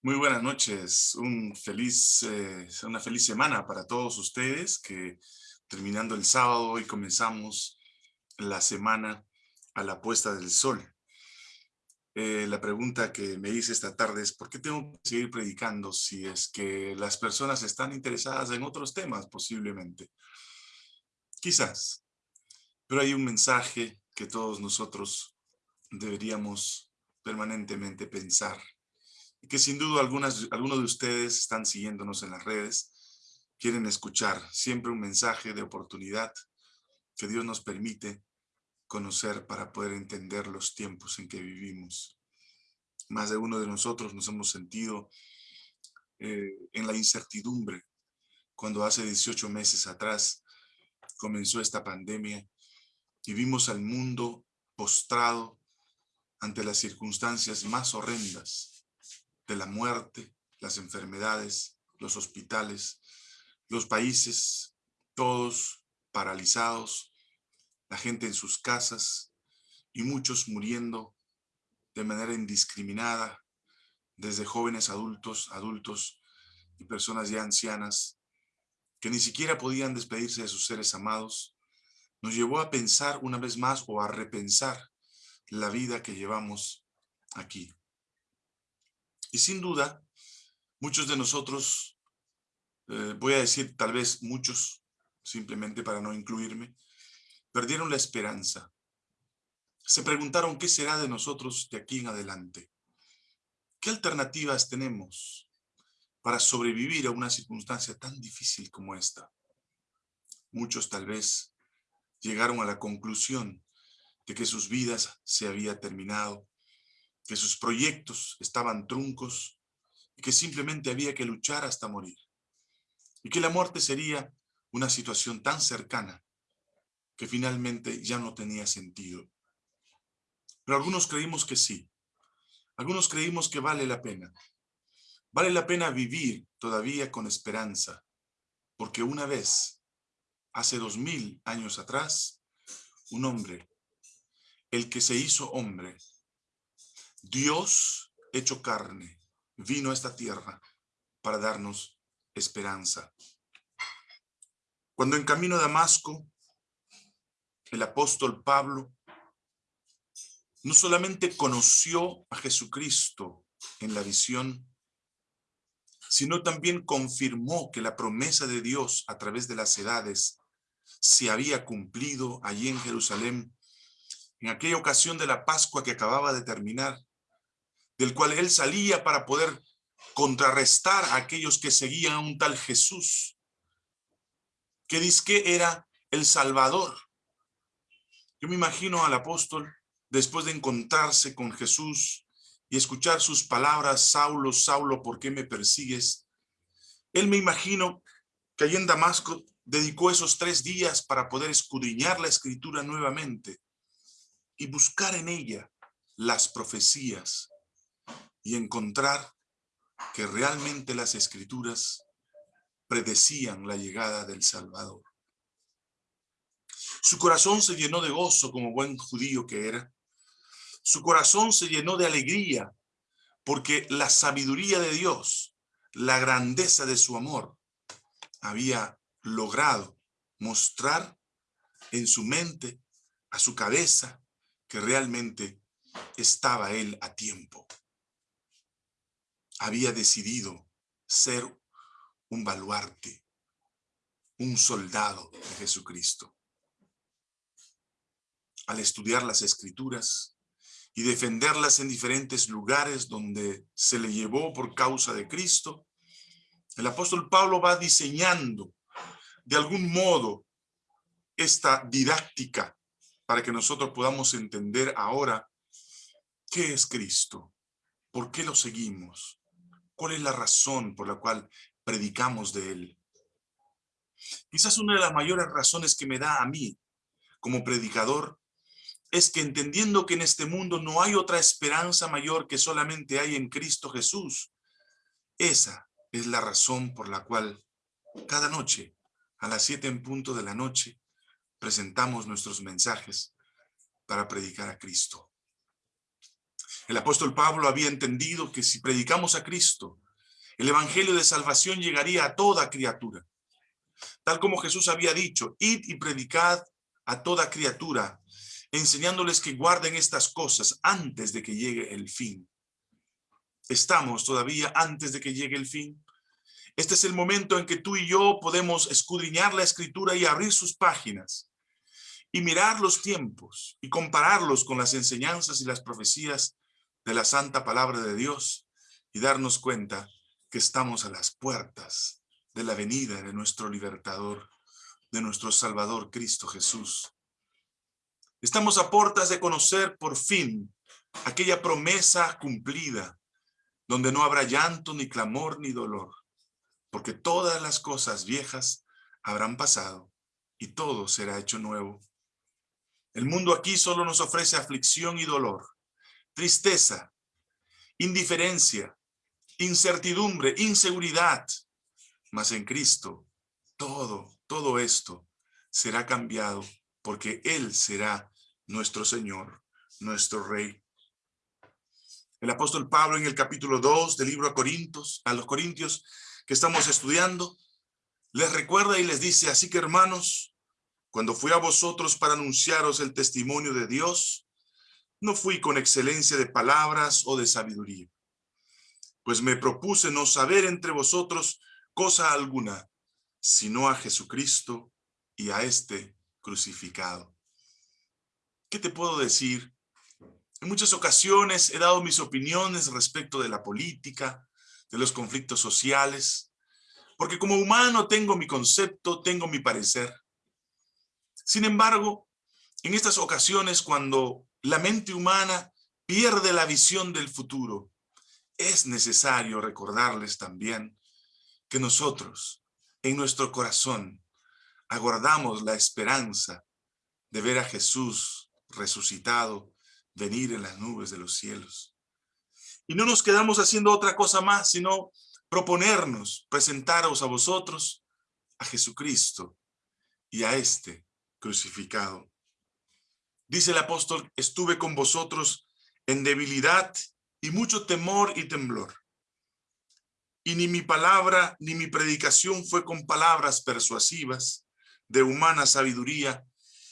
Muy buenas noches, eh, una feliz semana para todos ustedes que terminando el sábado hoy comenzamos la semana a la puesta del sol. Eh, la pregunta que me hice esta tarde es ¿por qué tengo que seguir predicando si es que las personas están interesadas en otros temas posiblemente? Quizás, pero hay un mensaje que todos nosotros deberíamos permanentemente pensar que sin duda algunas, algunos de ustedes están siguiéndonos en las redes, quieren escuchar siempre un mensaje de oportunidad que Dios nos permite conocer para poder entender los tiempos en que vivimos. Más de uno de nosotros nos hemos sentido eh, en la incertidumbre cuando hace 18 meses atrás comenzó esta pandemia y vimos al mundo postrado ante las circunstancias más horrendas de la muerte, las enfermedades, los hospitales, los países, todos paralizados, la gente en sus casas y muchos muriendo de manera indiscriminada, desde jóvenes adultos, adultos y personas ya ancianas, que ni siquiera podían despedirse de sus seres amados, nos llevó a pensar una vez más o a repensar la vida que llevamos aquí. Y sin duda, muchos de nosotros, eh, voy a decir tal vez muchos, simplemente para no incluirme, perdieron la esperanza. Se preguntaron qué será de nosotros de aquí en adelante. ¿Qué alternativas tenemos para sobrevivir a una circunstancia tan difícil como esta? Muchos tal vez llegaron a la conclusión de que sus vidas se había terminado, que sus proyectos estaban truncos y que simplemente había que luchar hasta morir. Y que la muerte sería una situación tan cercana que finalmente ya no tenía sentido. Pero algunos creímos que sí. Algunos creímos que vale la pena. Vale la pena vivir todavía con esperanza, porque una vez, hace dos mil años atrás, un hombre, el que se hizo hombre, Dios hecho carne vino a esta tierra para darnos esperanza. Cuando en camino a Damasco, el apóstol Pablo no solamente conoció a Jesucristo en la visión, sino también confirmó que la promesa de Dios a través de las edades se había cumplido allí en Jerusalén, en aquella ocasión de la Pascua que acababa de terminar, del cual él salía para poder contrarrestar a aquellos que seguían a un tal Jesús, que dice que era el Salvador. Yo me imagino al apóstol, después de encontrarse con Jesús y escuchar sus palabras, Saulo, Saulo, ¿por qué me persigues? Él me imagino que allí en Damasco dedicó esos tres días para poder escudriñar la escritura nuevamente y buscar en ella las profecías y encontrar que realmente las escrituras predecían la llegada del Salvador. Su corazón se llenó de gozo como buen judío que era. Su corazón se llenó de alegría porque la sabiduría de Dios, la grandeza de su amor, había logrado mostrar en su mente, a su cabeza, que realmente estaba él a tiempo había decidido ser un baluarte, un soldado de Jesucristo. Al estudiar las escrituras y defenderlas en diferentes lugares donde se le llevó por causa de Cristo, el apóstol Pablo va diseñando de algún modo esta didáctica para que nosotros podamos entender ahora qué es Cristo, por qué lo seguimos, ¿Cuál es la razón por la cual predicamos de Él? Quizás una de las mayores razones que me da a mí como predicador es que entendiendo que en este mundo no hay otra esperanza mayor que solamente hay en Cristo Jesús, esa es la razón por la cual cada noche, a las siete en punto de la noche, presentamos nuestros mensajes para predicar a Cristo. El apóstol Pablo había entendido que si predicamos a Cristo, el evangelio de salvación llegaría a toda criatura. Tal como Jesús había dicho, id y predicad a toda criatura, enseñándoles que guarden estas cosas antes de que llegue el fin. Estamos todavía antes de que llegue el fin. Este es el momento en que tú y yo podemos escudriñar la escritura y abrir sus páginas y mirar los tiempos y compararlos con las enseñanzas y las profecías de la santa palabra de Dios y darnos cuenta que estamos a las puertas de la venida de nuestro libertador, de nuestro Salvador Cristo Jesús. Estamos a puertas de conocer por fin aquella promesa cumplida, donde no habrá llanto, ni clamor, ni dolor, porque todas las cosas viejas habrán pasado y todo será hecho nuevo. El mundo aquí solo nos ofrece aflicción y dolor, tristeza, indiferencia, incertidumbre, inseguridad. Mas en Cristo, todo, todo esto será cambiado porque Él será nuestro Señor, nuestro Rey. El apóstol Pablo en el capítulo 2 del libro a Corintios, a los Corintios que estamos estudiando, les recuerda y les dice, así que hermanos, cuando fui a vosotros para anunciaros el testimonio de Dios, no fui con excelencia de palabras o de sabiduría, pues me propuse no saber entre vosotros cosa alguna, sino a Jesucristo y a este crucificado. ¿Qué te puedo decir? En muchas ocasiones he dado mis opiniones respecto de la política, de los conflictos sociales, porque como humano tengo mi concepto, tengo mi parecer. Sin embargo, en estas ocasiones cuando la mente humana pierde la visión del futuro, es necesario recordarles también que nosotros, en nuestro corazón, aguardamos la esperanza de ver a Jesús resucitado venir en las nubes de los cielos. Y no nos quedamos haciendo otra cosa más, sino proponernos, presentaros a vosotros a Jesucristo y a este crucificado. Dice el apóstol, estuve con vosotros en debilidad y mucho temor y temblor. Y ni mi palabra ni mi predicación fue con palabras persuasivas de humana sabiduría,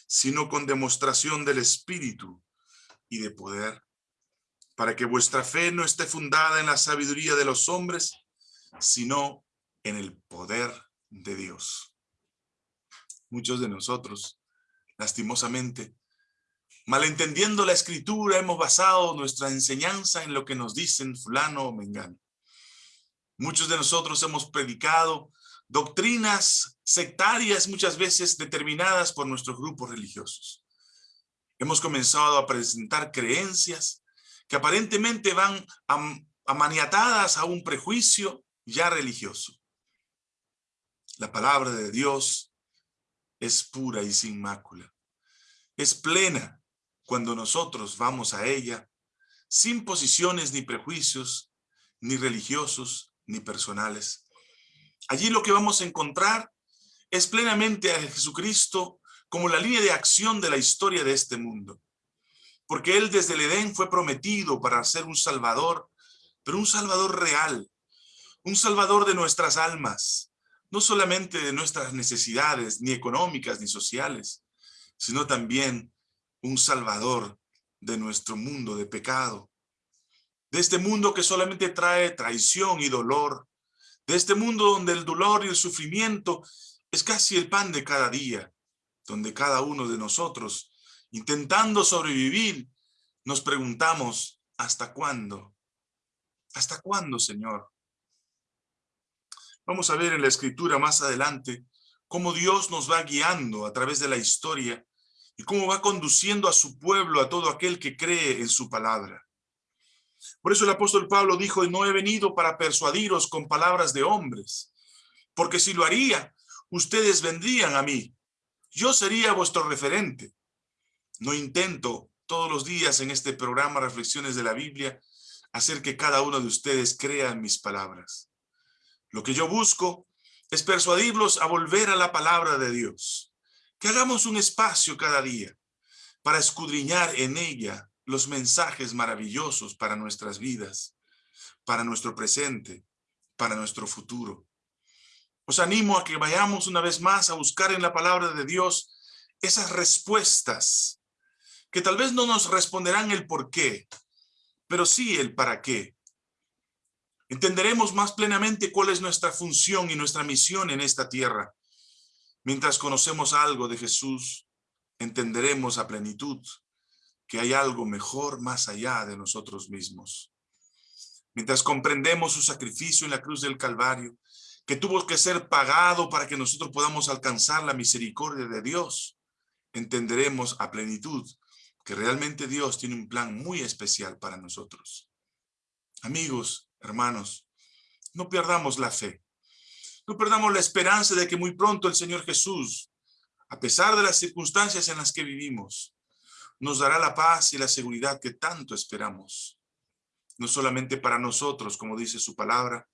sino con demostración del Espíritu y de poder, para que vuestra fe no esté fundada en la sabiduría de los hombres, sino en el poder de Dios. Muchos de nosotros, lastimosamente, malentendiendo la escritura, hemos basado nuestra enseñanza en lo que nos dicen fulano o mengano. Muchos de nosotros hemos predicado doctrinas sectarias muchas veces determinadas por nuestros grupos religiosos. Hemos comenzado a presentar creencias que aparentemente van amaniatadas a un prejuicio ya religioso. La palabra de Dios es pura y sin mácula. Es plena cuando nosotros vamos a ella sin posiciones ni prejuicios, ni religiosos, ni personales. Allí lo que vamos a encontrar es plenamente a Jesucristo como la línea de acción de la historia de este mundo. Porque Él desde el Edén fue prometido para ser un Salvador, pero un Salvador real, un Salvador de nuestras almas, no solamente de nuestras necesidades, ni económicas ni sociales, sino también un Salvador de nuestro mundo de pecado, de este mundo que solamente trae traición y dolor, de este mundo donde el dolor y el sufrimiento es casi el pan de cada día, donde cada uno de nosotros, intentando sobrevivir, nos preguntamos, ¿hasta cuándo? ¿Hasta cuándo, Señor? Vamos a ver en la escritura más adelante cómo Dios nos va guiando a través de la historia y cómo va conduciendo a su pueblo, a todo aquel que cree en su palabra. Por eso el apóstol Pablo dijo, no he venido para persuadiros con palabras de hombres, porque si lo haría, ustedes vendrían a mí yo sería vuestro referente. No intento todos los días en este programa Reflexiones de la Biblia hacer que cada uno de ustedes crea en mis palabras. Lo que yo busco es persuadirlos a volver a la palabra de Dios. Que hagamos un espacio cada día para escudriñar en ella los mensajes maravillosos para nuestras vidas, para nuestro presente, para nuestro futuro. Os animo a que vayamos una vez más a buscar en la palabra de Dios esas respuestas que tal vez no nos responderán el por qué, pero sí el para qué. Entenderemos más plenamente cuál es nuestra función y nuestra misión en esta tierra. Mientras conocemos algo de Jesús, entenderemos a plenitud que hay algo mejor más allá de nosotros mismos. Mientras comprendemos su sacrificio en la cruz del Calvario, que tuvo que ser pagado para que nosotros podamos alcanzar la misericordia de Dios, entenderemos a plenitud que realmente Dios tiene un plan muy especial para nosotros. Amigos, hermanos, no perdamos la fe. No perdamos la esperanza de que muy pronto el Señor Jesús, a pesar de las circunstancias en las que vivimos, nos dará la paz y la seguridad que tanto esperamos. No solamente para nosotros, como dice su palabra,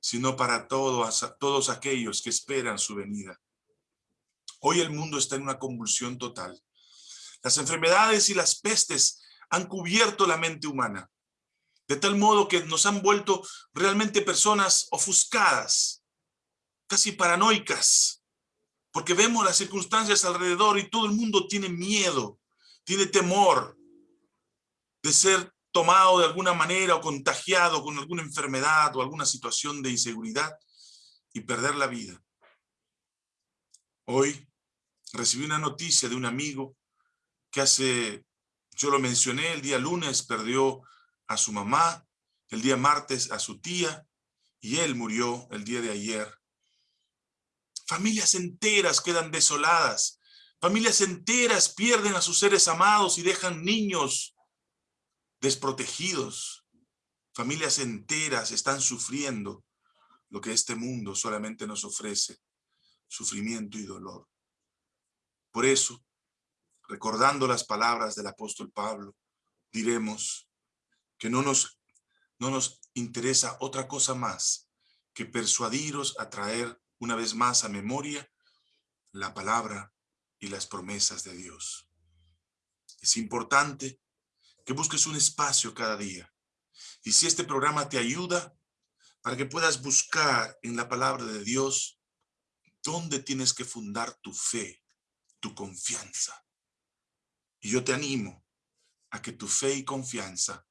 sino para todos, todos aquellos que esperan su venida. Hoy el mundo está en una convulsión total. Las enfermedades y las pestes han cubierto la mente humana, de tal modo que nos han vuelto realmente personas ofuscadas, casi paranoicas, porque vemos las circunstancias alrededor y todo el mundo tiene miedo, tiene temor de ser tomado de alguna manera o contagiado con alguna enfermedad o alguna situación de inseguridad y perder la vida. Hoy recibí una noticia de un amigo que hace, yo lo mencioné, el día lunes perdió a su mamá, el día martes a su tía, y él murió el día de ayer. Familias enteras quedan desoladas, familias enteras pierden a sus seres amados y dejan niños desprotegidos. Familias enteras están sufriendo lo que este mundo solamente nos ofrece, sufrimiento y dolor. Por eso, recordando las palabras del apóstol Pablo, diremos que no nos, no nos interesa otra cosa más que persuadiros a traer una vez más a memoria la palabra y las promesas de Dios. Es importante que busques un espacio cada día. Y si este programa te ayuda, para que puedas buscar en la palabra de Dios dónde tienes que fundar tu fe, tu confianza. Y yo te animo a que tu fe y confianza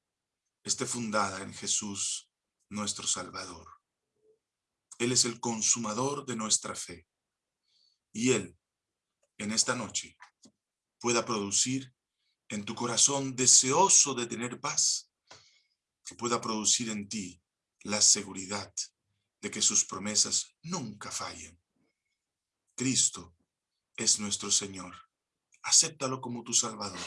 esté fundada en Jesús, nuestro Salvador. Él es el consumador de nuestra fe. Y Él, en esta noche, pueda producir en tu corazón deseoso de tener paz, que pueda producir en ti la seguridad de que sus promesas nunca fallen. Cristo es nuestro Señor. Acéptalo como tu Salvador.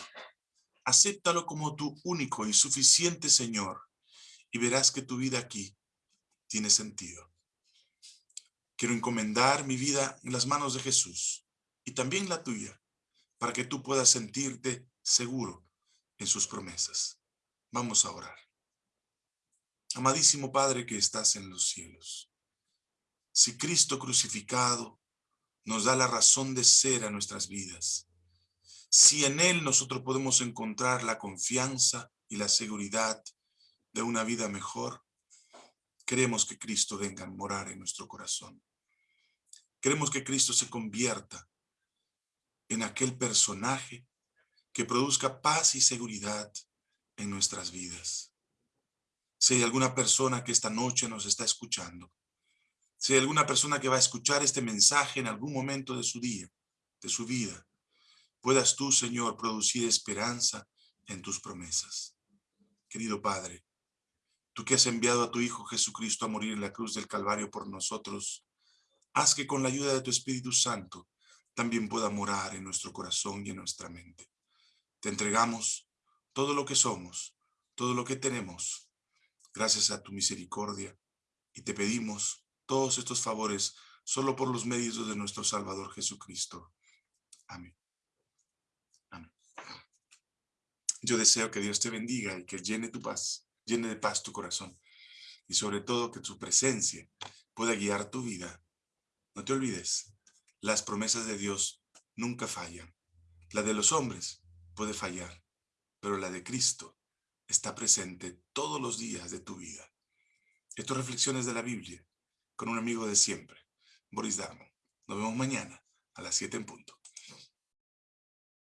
Acéptalo como tu único y suficiente Señor y verás que tu vida aquí tiene sentido. Quiero encomendar mi vida en las manos de Jesús y también la tuya para que tú puedas sentirte seguro en sus promesas. Vamos a orar. Amadísimo Padre que estás en los cielos, si Cristo crucificado nos da la razón de ser a nuestras vidas, si en Él nosotros podemos encontrar la confianza y la seguridad de una vida mejor, queremos que Cristo venga a morar en nuestro corazón. Queremos que Cristo se convierta en aquel personaje que produzca paz y seguridad en nuestras vidas. Si hay alguna persona que esta noche nos está escuchando, si hay alguna persona que va a escuchar este mensaje en algún momento de su día, de su vida, puedas tú, Señor, producir esperanza en tus promesas. Querido Padre, tú que has enviado a tu Hijo Jesucristo a morir en la cruz del Calvario por nosotros, haz que con la ayuda de tu Espíritu Santo también pueda morar en nuestro corazón y en nuestra mente. Te entregamos todo lo que somos, todo lo que tenemos, gracias a tu misericordia, y te pedimos todos estos favores solo por los medios de nuestro Salvador Jesucristo. Amén. Amén. Yo deseo que Dios te bendiga y que llene tu paz, llene de paz tu corazón, y sobre todo que tu presencia pueda guiar tu vida. No te olvides, las promesas de Dios nunca fallan. La de los hombres puede fallar, pero la de Cristo está presente todos los días de tu vida. Esto reflexiones de la Biblia con un amigo de siempre, Boris Darmo. Nos vemos mañana a las 7 en punto.